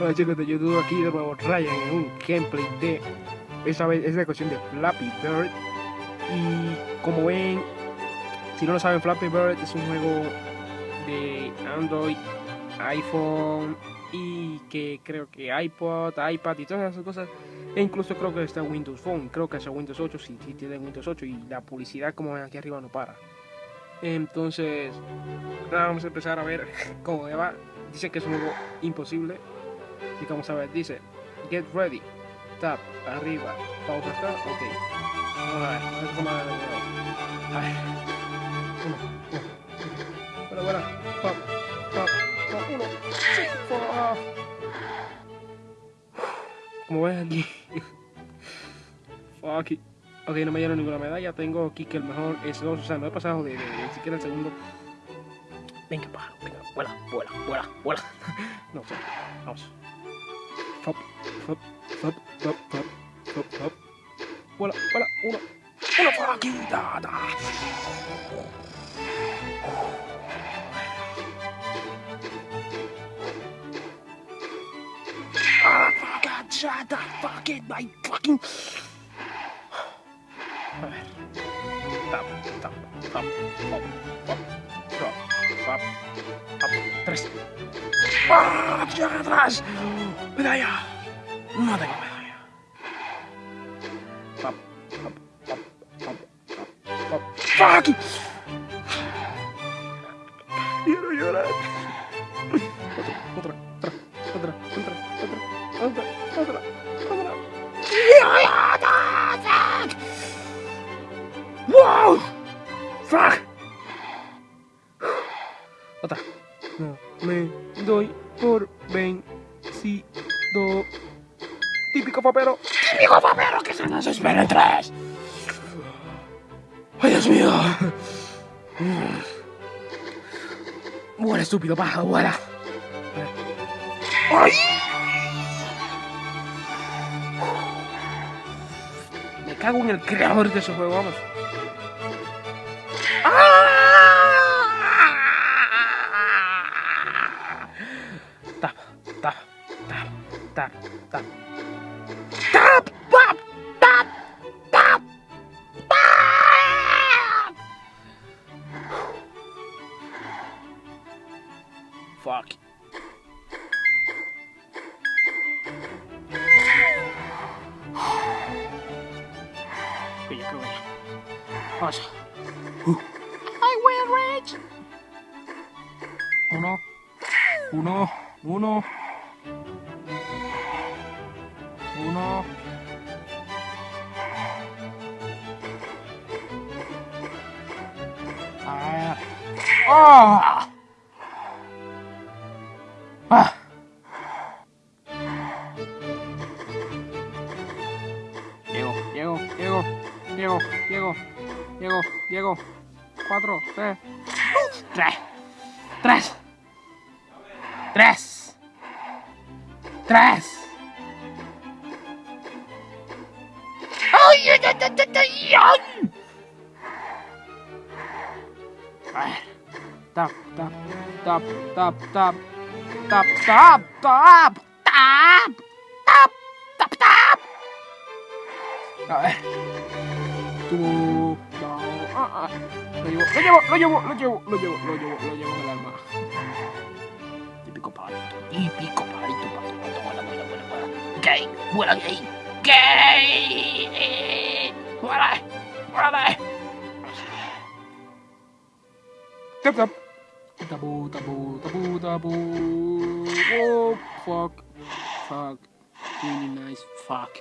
Hola chicos de YouTube, aquí de nuevo Ryan en un gameplay de esta vez es la cuestión de Flappy Bird y como ven, si no lo saben Flappy Bird es un juego de Android, iPhone y que creo que iPod, iPad y todas esas cosas e incluso creo que está Windows Phone, creo que es Windows 8 si, tiene Windows 8 y la publicidad como ven aquí arriba no para. Entonces, vamos a empezar a ver cómo va. Dice que es un juego imposible. Vamos a ver, dice, get ready, tap, arriba, pausa acá, ok. Vamos a ver, a ver cómo va el juego. A ver. Uno, uno. Bueno, pop, pop, pop, uno, sí, pop. Como ven aquí. Fuck it. Ok, no me dieron ninguna medalla. Tengo aquí que el mejor es dos. O sea, no he pasado de, de, de ni siquiera el segundo. Venga, pájaro, venga, vuela, vuela, vuela, vuela. no sé, vamos. hop, hop, hop, hop, hop, hop, hop. Voilà, voilà, on a, on a braqué, da, da. Ah, gotcha, da, fuck it, my fucking... A ver. Tap, tap, tap, hop, hop, hop. Papo. Papo. Três. Ah, tira atrás! Medalha! Manda aqui, medalha! Papo. Papo. Papo. Papo. Papo. Fuck! Quiero llorar. Otra, otra, otra, otra, otra, otra, otra, otra. ¡Fuck! ¡Wow! ¡Fuck! Otra. No me doy por vencido. Típico papero. Típico papero que se nos espera en tres. ¡Ay, Dios mío! Muere, estúpido pájaro, vuela. ¡Ay! Me cago en el creador de ese juego, vamos. Fuck. Where you going? What? I will, Rich! Uno. Uno. Uno. Uno. Ah. Oh! ¡Ah! Llego, llego, llego, llego, llego, llego. Cuatro, tres, tres, tres, tres, tres. ¡Ay, ay, ay, ay, ay, ay. Tap, tap, tap, tap, tap, tap, tap, tap, tap, tap, tap, tap. A ver. Tú. No. Ah, ah. Lo llevo, lo llevo, lo llevo, lo llevo, lo llevo, lo llevo, en el alma. Típico pajarito, típico pajarito, pato, pato, vuela, vuela, vuela, vuela. Gay, vuela gay, gay. Vuela, vuela. Tap, tap. Tabu, tabu, tabu, tabu. Oh, fuck. Fuck. Really nice. Fuck.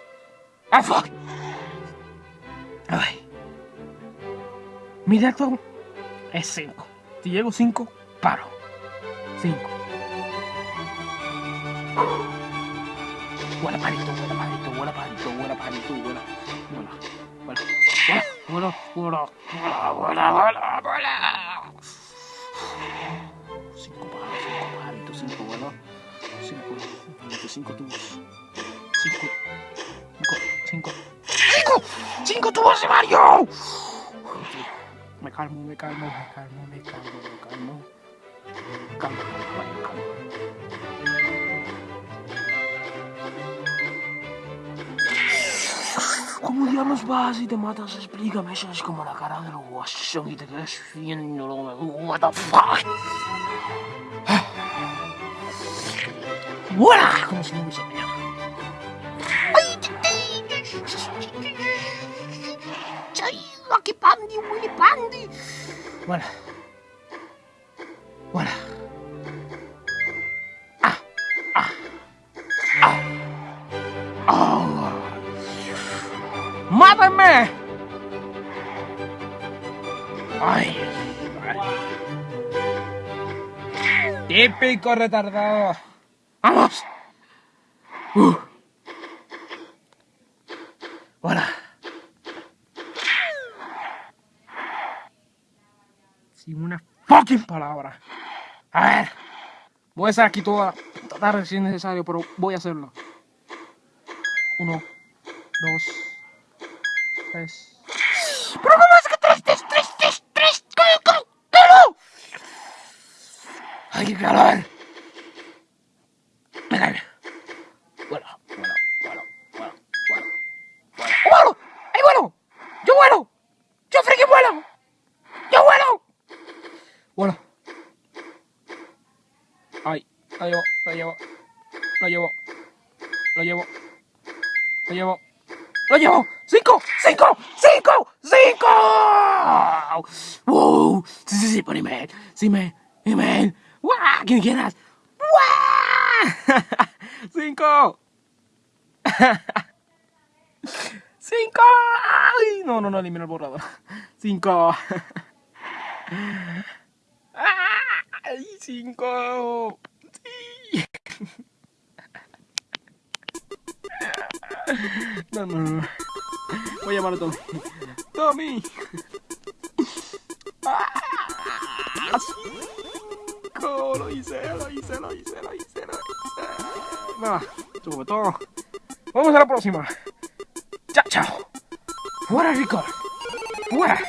Ah, fuck. Ay. Mi dato es 5. Si llego 5, paro. 5. Vuela parito, vuela parito, vuela parito, vuela parito, vuela. Vuela, vuela, vuela, vuela, vuela, vuela, vuela, vuela. 5, 5 tubos. 5, 5, 5. ¡Cinco! ¡Cinco tubos de Mario! Me calmo, me calmo, me calmo, me calmo, me calmo. Me calmo, me calmo, me ¿Cómo diablos vas y te matas? Explícame, eso es como la cara del guasón y te quedas viendo lo que me. ¡Buena! Como si no hubiese mañana. ¡Lucky Pandy, Willy Pandy! Bueno. Bueno. Ah, ah, ah. ¡Oh! ¡Mátenme! ¡Ay! Típico retardado. ¡Vamos! Uh. Hola. Sin una fucking palabra. A ver. Voy a estar aquí toda la tarde si es necesario, pero voy a hacerlo. Uno, dos, tres. ¿Pero cómo es que tres, tres, tres, tres, tres? ¿Cómo, cómo? ¡Ay, qué calor! Lo llevo, lo llevo, lo llevo, lo llevo, lo llevo, lo llevo. ¡Cinco! ¡Cinco! ¡Cinco! ¡Cinco! ¡Wow! Sí, sí, sí, pon email. Sí, email. Email. ¡Guau! ¿Quién quieras? ¡Cinco! ¡Cinco! No, no, no, elimina el borrador. ¡Cinco! ¡Ay, cinco! Voy a llamar a Tommy. ¡Tommy! ¡Ah! ¡Cinco! Lo hice, lo hice, lo hice, lo hice, lo hice. Nada, sube todo. Vamos a la próxima. Chao, chao. Fuera, Rico. Fuera.